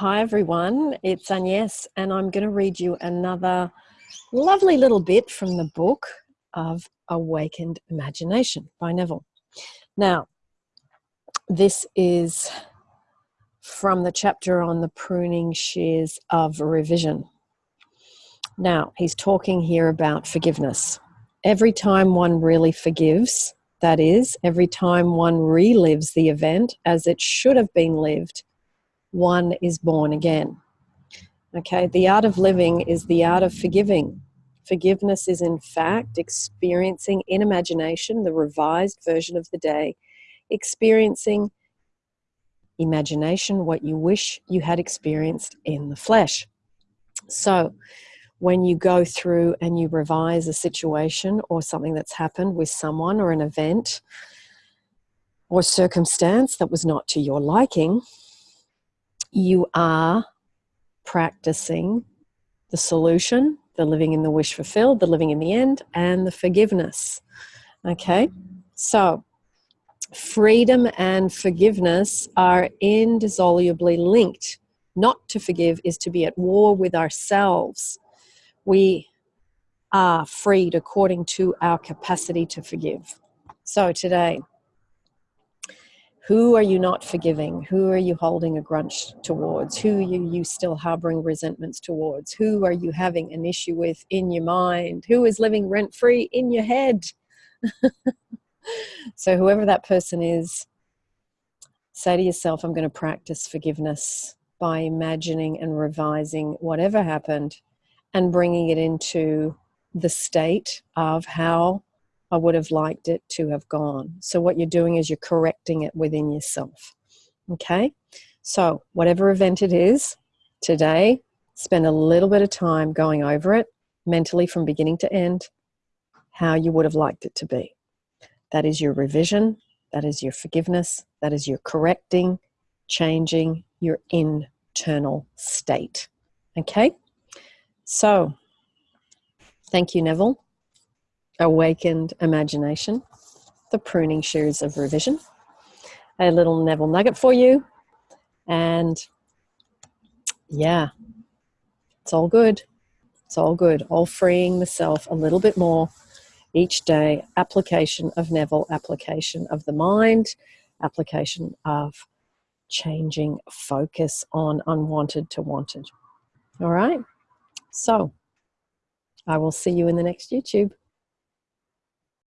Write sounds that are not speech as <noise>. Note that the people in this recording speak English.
Hi, everyone. It's Agnes, and I'm going to read you another lovely little bit from the book of Awakened Imagination by Neville. Now, this is from the chapter on the pruning shears of revision. Now, he's talking here about forgiveness. Every time one really forgives, that is, every time one relives the event as it should have been lived, one is born again. Okay, the art of living is the art of forgiving. Forgiveness is, in fact, experiencing in imagination the revised version of the day, experiencing imagination what you wish you had experienced in the flesh. So, when you go through and you revise a situation or something that's happened with someone or an event or circumstance that was not to your liking, you are practicing the solution, the living in the wish fulfilled, the living in the end, and the forgiveness. Okay, so freedom and forgiveness are indissolubly linked. Not to forgive is to be at war with ourselves. We are freed according to our capacity to forgive. So today, who are you not forgiving? Who are you holding a grudge towards? Who are you still harboring resentments towards? Who are you having an issue with in your mind? Who is living rent free in your head? <laughs> so, whoever that person is, say to yourself, I'm going to practice forgiveness by imagining and revising whatever happened and bringing it into the state of how I would have liked it to have gone. So, what you're doing is you're correcting it within yourself. Okay? So, whatever event it is today, spend a little bit of time going over it mentally from beginning to end, how you would have liked it to be. That is your revision, that is your forgiveness, that is your correcting, changing your internal state. Okay? So, thank you, Neville awakened imagination, the pruning shears of revision, a little Neville nugget for you, and yeah, it's all good. It's all good. All freeing the self a little bit more each day. Application of Neville, application of the mind, application of changing focus on unwanted to wanted. All right. So I will see you in the next YouTube.